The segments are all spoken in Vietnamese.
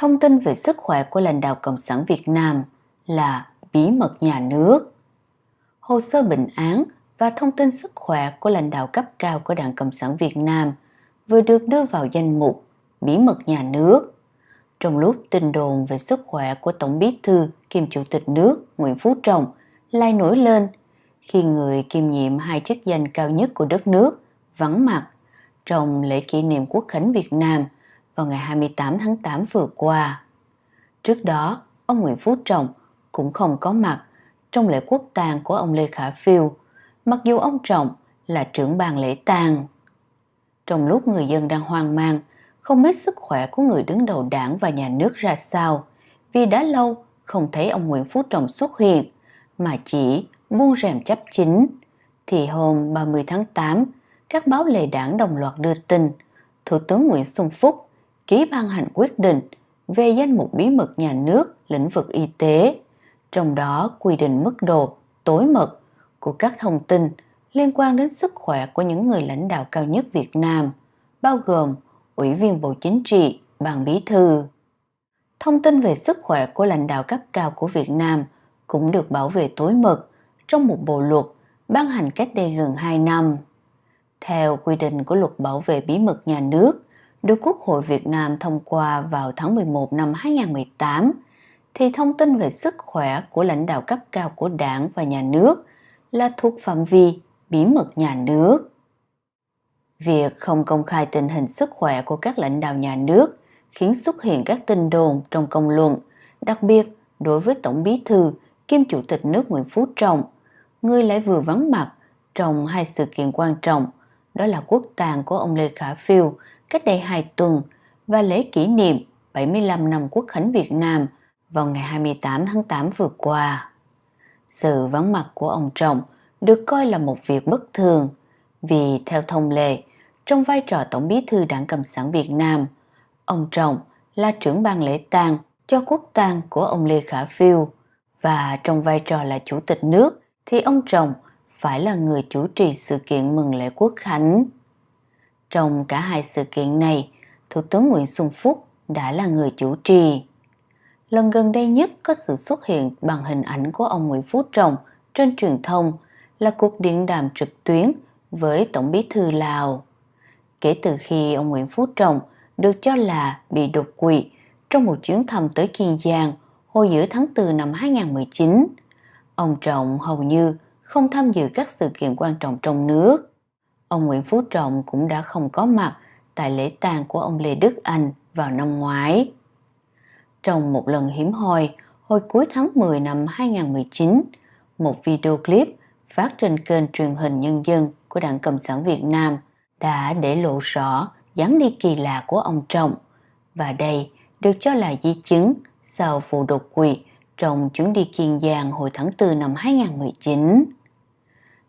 Thông tin về sức khỏe của lãnh đạo Cộng sản Việt Nam là bí mật nhà nước. Hồ sơ bệnh án và thông tin sức khỏe của lãnh đạo cấp cao của Đảng Cộng sản Việt Nam vừa được đưa vào danh mục bí mật nhà nước. Trong lúc tin đồn về sức khỏe của Tổng bí thư kiêm Chủ tịch nước Nguyễn Phú Trọng lại nổi lên khi người kiêm nhiệm hai chức danh cao nhất của đất nước vắng mặt trong lễ kỷ niệm Quốc khánh Việt Nam vào ngày 28 tháng 8 vừa qua. Trước đó, ông Nguyễn Phú Trọng cũng không có mặt trong lễ quốc tang của ông Lê Khả Phiêu, mặc dù ông Trọng là trưởng ban lễ tang. Trong lúc người dân đang hoang mang, không biết sức khỏe của người đứng đầu đảng và nhà nước ra sao, vì đã lâu không thấy ông Nguyễn Phú Trọng xuất hiện, mà chỉ buông rèm chấp chính, thì hôm 30 tháng 8, các báo lề đảng đồng loạt đưa tin Thủ tướng Nguyễn Xuân Phúc ký ban hành quyết định về danh mục bí mật nhà nước lĩnh vực y tế, trong đó quy định mức độ tối mật của các thông tin liên quan đến sức khỏe của những người lãnh đạo cao nhất Việt Nam, bao gồm Ủy viên Bộ Chính trị, Ban Bí thư. Thông tin về sức khỏe của lãnh đạo cấp cao của Việt Nam cũng được bảo vệ tối mật trong một bộ luật ban hành cách đây gần 2 năm. Theo quy định của luật bảo vệ bí mật nhà nước, được Quốc hội Việt Nam thông qua vào tháng 11 năm 2018, thì thông tin về sức khỏe của lãnh đạo cấp cao của đảng và nhà nước là thuộc phạm vi bí mật nhà nước. Việc không công khai tình hình sức khỏe của các lãnh đạo nhà nước khiến xuất hiện các tin đồn trong công luận, đặc biệt đối với Tổng bí thư kiêm Chủ tịch nước Nguyễn Phú Trọng, người lại vừa vắng mặt trong hai sự kiện quan trọng, đó là quốc tàng của ông Lê Khả Phiêu cách đây 2 tuần và lễ kỷ niệm 75 năm Quốc khánh Việt Nam vào ngày 28 tháng 8 vừa qua. Sự vắng mặt của ông Trọng được coi là một việc bất thường vì theo thông lệ, trong vai trò Tổng bí thư Đảng Cộng sản Việt Nam, ông Trọng là trưởng ban lễ tang cho quốc tang của ông Lê Khả Phiêu và trong vai trò là chủ tịch nước thì ông Trọng phải là người chủ trì sự kiện mừng lễ quốc khánh. Trong cả hai sự kiện này, Thủ tướng Nguyễn Xuân Phúc đã là người chủ trì. Lần gần đây nhất có sự xuất hiện bằng hình ảnh của ông Nguyễn Phú Trọng trên truyền thông là cuộc điện đàm trực tuyến với Tổng bí thư Lào. Kể từ khi ông Nguyễn Phú Trọng được cho là bị đột quỵ trong một chuyến thăm tới Kiên Giang hồi giữa tháng 4 năm 2019, ông Trọng hầu như không tham dự các sự kiện quan trọng trong nước. Ông Nguyễn Phú Trọng cũng đã không có mặt tại lễ tang của ông Lê Đức Anh vào năm ngoái. Trong một lần hiếm hoi, hồi cuối tháng 10 năm 2019, một video clip phát trên kênh truyền hình nhân dân của Đảng Cộng sản Việt Nam đã để lộ rõ dáng đi kỳ lạ của ông Trọng và đây được cho là di chứng sau vụ đột quỵ trong chuyến đi Kiên Giang hồi tháng 4 năm 2019.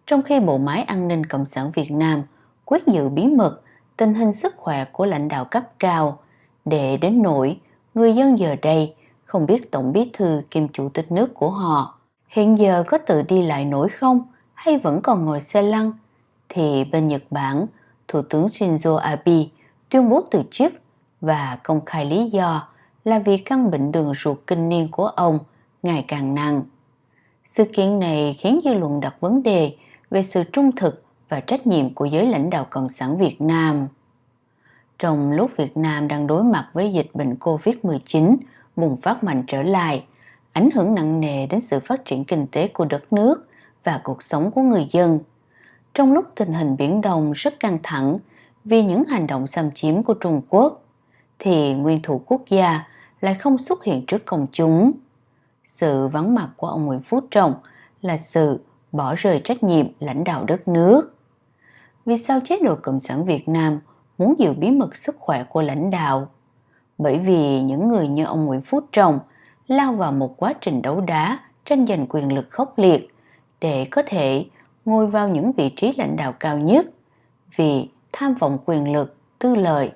Trong khi Bộ Máy An ninh Cộng sản Việt Nam quyết giữ bí mật tình hình sức khỏe của lãnh đạo cấp cao, để đến nỗi người dân giờ đây không biết Tổng bí thư kiêm chủ tịch nước của họ hiện giờ có tự đi lại nổi không hay vẫn còn ngồi xe lăn, thì bên Nhật Bản, Thủ tướng Shinzo Abe tuyên bố từ chức và công khai lý do là vì căn bệnh đường ruột kinh niên của ông ngày càng nặng. Sự kiện này khiến dư luận đặt vấn đề về sự trung thực và trách nhiệm của giới lãnh đạo Cộng sản Việt Nam. Trong lúc Việt Nam đang đối mặt với dịch bệnh COVID-19 bùng phát mạnh trở lại, ảnh hưởng nặng nề đến sự phát triển kinh tế của đất nước và cuộc sống của người dân. Trong lúc tình hình Biển Đông rất căng thẳng vì những hành động xâm chiếm của Trung Quốc, thì nguyên thủ quốc gia lại không xuất hiện trước công chúng. Sự vắng mặt của ông Nguyễn Phú Trọng là sự bỏ rơi trách nhiệm lãnh đạo đất nước. Vì sao chế độ Cộng sản Việt Nam muốn giữ bí mật sức khỏe của lãnh đạo? Bởi vì những người như ông Nguyễn Phú Trọng lao vào một quá trình đấu đá tranh giành quyền lực khốc liệt để có thể ngồi vào những vị trí lãnh đạo cao nhất vì tham vọng quyền lực, tư lợi,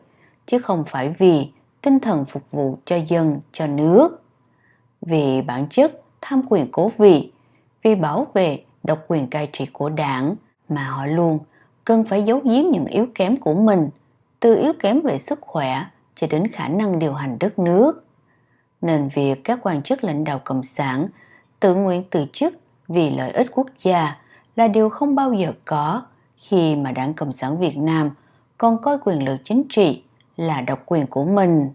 chứ không phải vì tinh thần phục vụ cho dân, cho nước. Vì bản chất tham quyền cố vị, vì bảo vệ độc quyền cai trị của đảng mà họ luôn cần phải giấu giếm những yếu kém của mình, từ yếu kém về sức khỏe cho đến khả năng điều hành đất nước. nên việc các quan chức lãnh đạo Cộng sản tự nguyện từ chức vì lợi ích quốc gia là điều không bao giờ có khi mà Đảng Cộng sản Việt Nam còn coi quyền lực chính trị là độc quyền của mình.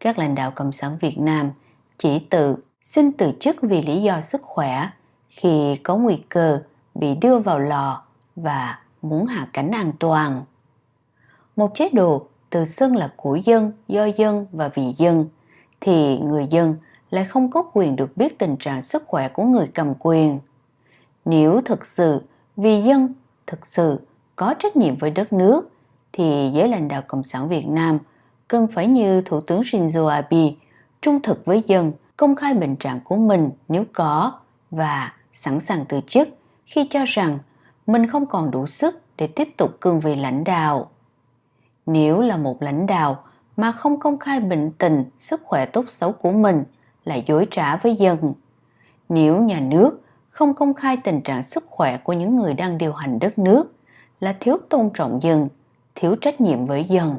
Các lãnh đạo Cộng sản Việt Nam chỉ tự xin từ chức vì lý do sức khỏe khi có nguy cơ bị đưa vào lò và muốn hạ cánh an toàn. Một chế độ tự xưng là của dân, do dân và vì dân thì người dân lại không có quyền được biết tình trạng sức khỏe của người cầm quyền. Nếu thực sự vì dân thực sự có trách nhiệm với đất nước thì giới lãnh đạo Cộng sản Việt Nam cần phải như Thủ tướng Shinzo Abe trung thực với dân, công khai bệnh trạng của mình nếu có và sẵn sàng từ chức khi cho rằng mình không còn đủ sức để tiếp tục cương vị lãnh đạo. Nếu là một lãnh đạo mà không công khai bệnh tình, sức khỏe tốt xấu của mình là dối trá với dân. Nếu nhà nước không công khai tình trạng sức khỏe của những người đang điều hành đất nước là thiếu tôn trọng dân, thiếu trách nhiệm với dân.